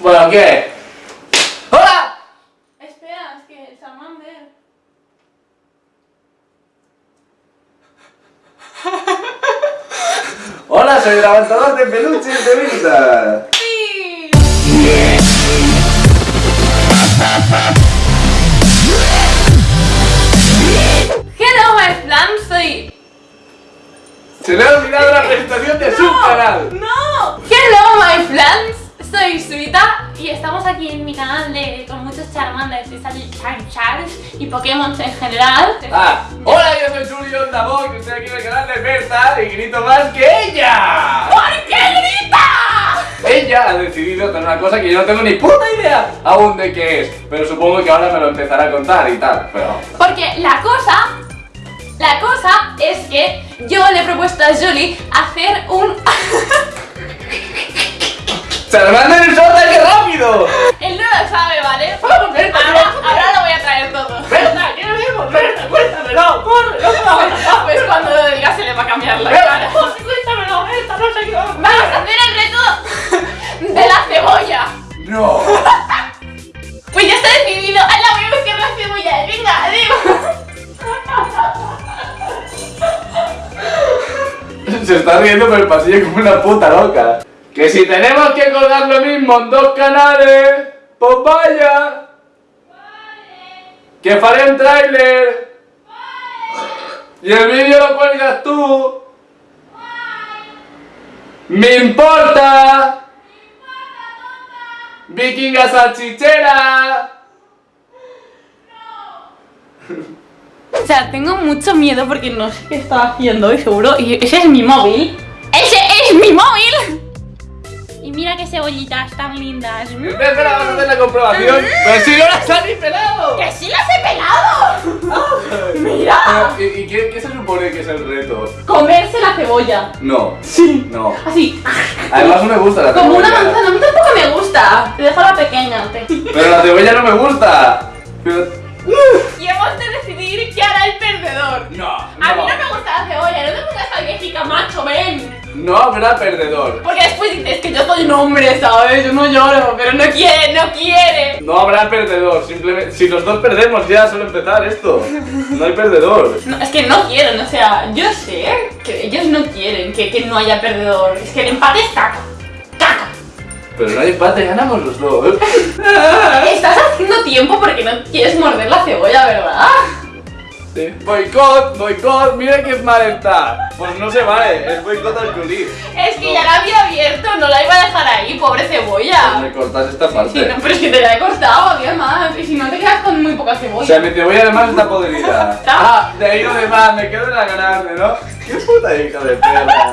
Bueno, ¿qué? ¡Hola! Espera, es que Charmander. Hola, soy el avanzador de peluches de Vinta. ¡Sí! Hello, my flam, soy... Se le ha olvidado la presentación de su canal. ¡No! Soy Suita y estamos aquí en mi canal de con muchos Charmanders y sale Char Charles y Pokémon en general. Ah, hola, yo soy Julio Davos, que estoy aquí en el canal de Berta y grito más que ella. ¿Por qué grita? Ella ha decidido hacer una cosa que yo no tengo ni puta idea aún de qué es, pero supongo que ahora me lo empezará a contar y tal, pero... Porque la cosa, la cosa es que yo le he propuesto a Julie hacer un... ¡Charmander el Sota, qué rápido! Él no lo sabe, ¿vale? Vamos, Berta, Ahora, lo voy a traer todo. ¡Berta, qué haremos! ¡Berta, cuéntamelo! ¡Corre, no Pues cuando lo diga se le va a cambiar la cara. cuéntamelo, Berta, no sé qué Vamos a hacer el reto de la cebolla. ¡No! Pues ya está decidido. ¡Hala, voy a buscar la cebolla! ¡Venga, adiós! Se está riendo por el pasillo como una puta loca. Que si tenemos que colgar lo mismo en dos canales, pues vaya. Que faré un tráiler. Y el vídeo lo cuelgas tú. ¡Me importa! ¡Vikinga salchichera! O sea, tengo mucho miedo porque no sé qué estaba haciendo y seguro. Y ese es mi móvil. ¡Ese es mi móvil! Mira qué cebollitas tan lindas. Espera, vamos a hacer la comprobación. ¡Pero si no las ha ni pelado! ¡Que sí las he pelado! ¡Mira! ¿Y, y qué, qué se supone que es el reto? Comerse la cebolla. No. Sí. No. Así, Además no me gusta la como una cebolla. manzana. A mí tampoco me gusta. Te dejo la pequeña. te- Pero la cebolla no me gusta. Pero... Y hemos de decidir qué hará el perdedor. No, A mí no me gusta la cebolla, no te pongas alérgica, macho, ven. No habrá perdedor. Porque después dices que yo soy un hombre, ¿sabes? Yo no lloro, pero no quiere, no quiere. No habrá perdedor. Simplemente, si los dos perdemos ya suele empezar esto. No hay perdedor. No, es que no quieren, o sea, yo sé que ellos no quieren que, que no haya perdedor. Es que el empate es caca. Caca. Pero no hay empate, ganamos los dos. Estás haciendo tiempo porque no quieres morder la cebolla, ¿verdad? Sí. Boicot, boicot, mira qué mal está. Pues no se vale, es boicot al Juli. Es que ya la había abierto, no la iba a dejar ahí, pobre cebolla. Me cortas esta parte. Sí, no, pero es que te la he cortado, había más. Y si no te quedas con muy poca O cebolla. sea, mi cebolla además está podrida. Ah, de ahí lo demás, me quedo en la grande, ¿no? Qué puta hija de perra.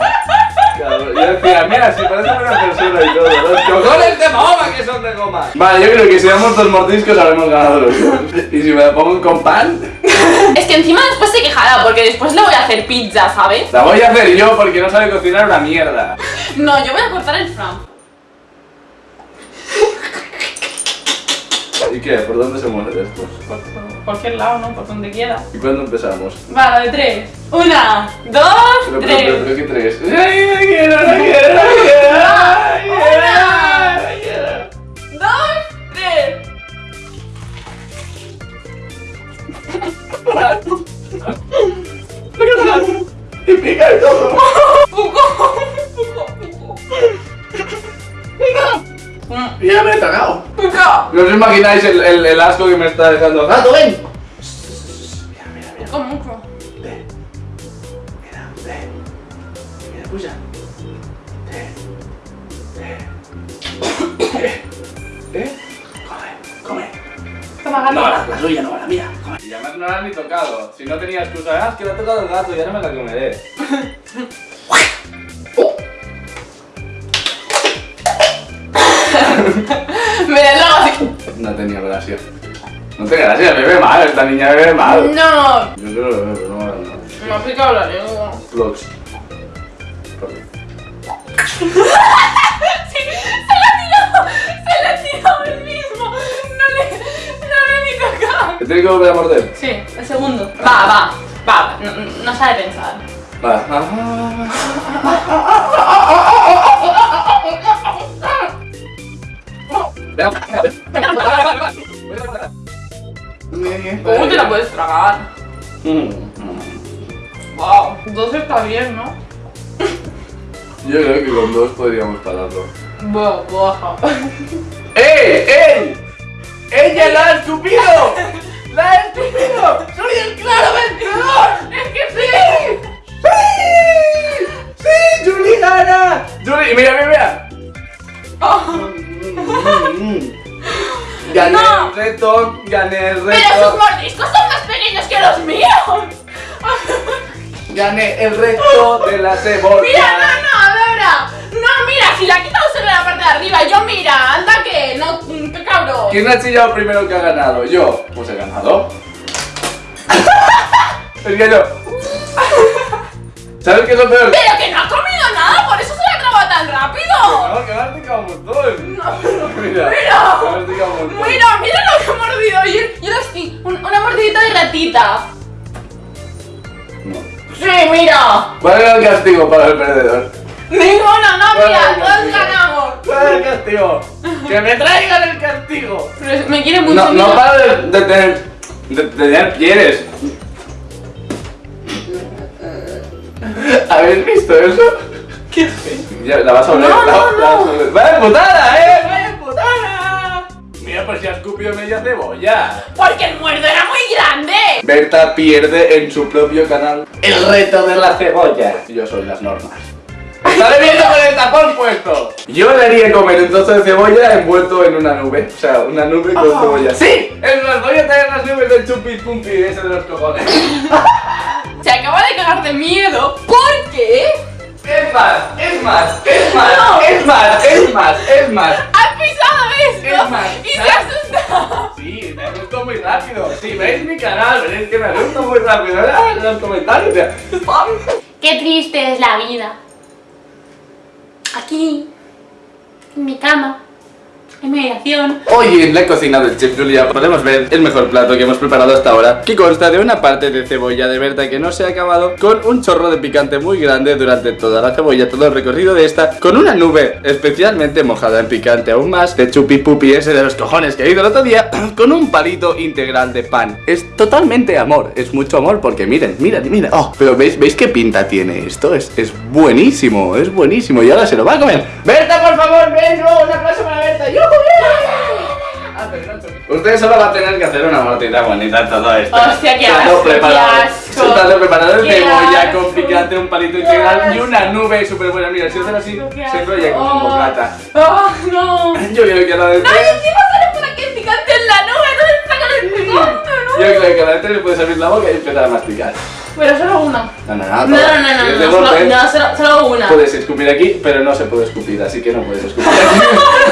Cabrón. Yo decía, mira, si parece una persona y todo, los cojones de goma que son de goma. Vale, yo creo que si damos dos mordiscos habremos ganado los dos. Y si me la pongo con pan, Es que encima después se quejará porque después le voy a hacer pizza, ¿sabes? la voy a hacer yo porque no sabe cocinar una mierda. No, yo voy a cortar el fran. ¿Y qué? ¿Por dónde se muere después? Por, cualquier lado, ¿no? Por donde quiera. ¿Y cuándo empezamos? Vale, de tres. Una, dos, Pero, pero, tres. pero, pero, ¿qué tres? ¡Ay, no quiero, no ¡Y pica y todo! Puco, puco, puco. ¡Ya me he! Puco. ¿No os imagináis el, el, el asco que me está dejando? ¡Gato, ven! Puco mucho. Ven. Mira, ven. Mira, escucha. Ven. Ven. ¿Eh? Come, come. Toma, No, gatita. la, la tuya no, la mía. Y además no la han ni tocado. Si no tenía excusa, ah, es que la ha tocado el gato y ahora me la comeré. Me así. No tenía gracia. No tenía gracia, me ve mal, esta niña me ve mal. No. Yo creo que lo pero no me no. Me ha picado la lengua. Vlogs. que volver a morder? Sí, el segundo. Va, va, va. No, no sabe pensar. Va. ¿Cómo te la puedes tragar? Mm. Wow, dos está bien, ¿no? Yo creo que con dos podríamos pararlo. Buah, buah. ¡Ey! ¡Ey! ¡Ella la ha escupido! ¡La escupido! ¡Soy el claro vencedor! ¡Es que sí! ¡Sí! ¡Sí! ¡Julie gana! ¡Julie, mira, mira, mira! Oh, Gané No. el reto, gané el Pero sus reto, mordiscos son más pequeños que los míos. gané el reto de la cebolla. Mira, no, no, a ver, no, mira, si la quitado solo la parte de arriba, yo mira, anda que, no, qué cabrón. ¿Quién ha chillado primero que ha ganado? Yo. Ganado. que yo. ¿Sabes qué es lo peor? Pero que no ha comido nada, por eso se la ha trabado tan rápido. No, que me has picado un montón. No, Mira, Mira. has. Mira, mira lo que he mordido. Yo, yo estoy, un- una mordidita de ratita. No. Sí, mira. ¿Cuál era el castigo para el perdedor? Ninguna, no, ¿Cuál mira, el todos castigo? ganamos. ¿Cuál era el castigo? ¡Que me traigan el castigo! Pero me quiere mucho. No, no mira. para de, de tener. de, de tener pieles. ¿Habéis visto eso? ¿Qué? Ya, la vas a oler. No, no, la no. ¡Vaya putada, eh! ¡Vaya putada! Mira, pues ya escupió media cebolla. Porque el muerdo era muy grande. Berta pierde en su propio canal el reto de la cebolla. Yo soy las normas. ¡Estaré viendo con el tapón puesto! Yo le haría comer un trozo de cebolla envuelto en una nube. O sea, una nube con cebolla. ¡Sí! Es más, voy a traer las nubes del chupi pumpi ese de los cojones. Se acaba de cagar de miedo. ¿Por qué? Es más, es más, es más, No. es más, es más, es más. Has pisado esto Es más, y se ¿sabes? ha asustado. Sí, me asusto muy rápido. Si veis mi canal, veréis que me asusto muy rápido. Ah, En los comentarios. Qué triste es la vida. Aquí, en mi cama, Hoy en la cocina del chef Julia podemos ver el mejor plato que hemos preparado hasta ahora que consta de una parte de cebolla de Berta que no se ha acabado con un chorro de picante muy grande durante toda la cebolla, todo el recorrido de esta con una nube especialmente mojada en picante aún más de chupi pupi ese de los cojones que he ido el otro día con un palito integral de pan. Es totalmente amor, es mucho amor porque miren, miren, miren. Oh, pero ¿veis, ¿veis qué pinta tiene esto? Es, es buenísimo, es buenísimo y ahora se lo va a comer. Berta, por favor, ven, un aplauso para Berta. ¡Yujú! Usted solo va a tener que hacer una mortita bonita todo esto. Hostia, qué Plato asco, preparado. qué asco. Preparado de con picante, un palito integral y una nube súper buena. Mira, si haces así, se enrolla como un bocata. ¡Oh, no! Yo creo que la de ¡No, encima sale por aquí el picante en la nube! ¿Dónde sacan el picante, no? Yo creo que a la de le puedes abrir la boca y empezar a masticar. Pero solo una. No, no, no. No, no, no, no, no, solo, no, solo, solo una. Puedes escupir aquí, pero no se puede escupir, así que no puedes escupir aquí.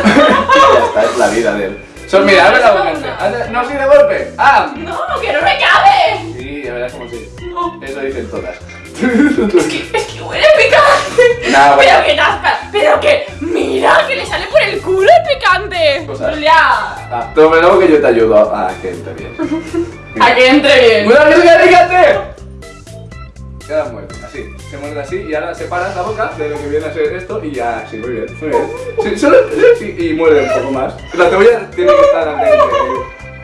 ya está, es la vida de él. Sol, mira, abre la boca. no, sí, de golpe. ¡Ah! ¡No, que no me cabe! Sí, ya verás como sí. No. Eso dicen todas. Es que, es que huele picante. Nah, bueno. Pero que nazca. Pero que, mira, que le sale por el culo el picante. Cosas. Julia, Ah, luego que yo te ayudo a que entre bien. a que entre bien. ¡Cuidado que picante! Queda muerto, así. Se muerde así y ahora separas la boca de lo que viene a ser esto y ya, sí, muy bien, muy bien. Solo sí, y muerde un poco más. La cebolla tiene que estar al.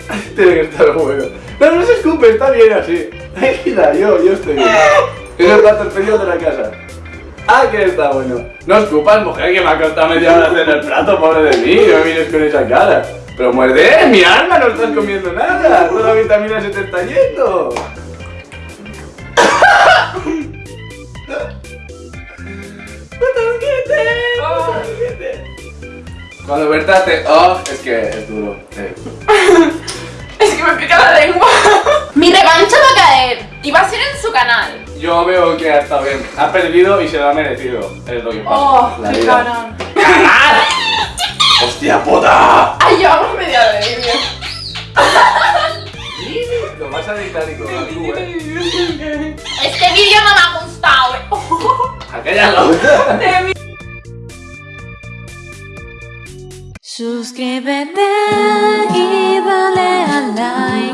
Tiene que estar bueno. No, no se escupe, está bien así. Mira, yo, yo estoy bien. Es el plato de la casa. Ah, que está bueno. No escupas, mujer, que me ha costado media hora hacer el plato, pobre de mí. No me mires con esa cara. Pero muerde, mi alma, no estás comiendo nada. Toda la vitamina se te está yendo. Cuando Berta te... Oh, es que es duro. eh. Es que me pica la lengua. Mi revancha va a caer. Y va a ser en su canal. Yo veo que ha estado bien. Ha perdido y se lo ha merecido. Es lo que pasa. Oh, la qué vida. cabrón. ¡Cagar! ¡Hostia puta! Ay, llevamos media de vídeo. Lo vas a editar y colgar tú, eh. Este vídeo no me ha gustado. eh. Acállalo. Suscríbete y dale al like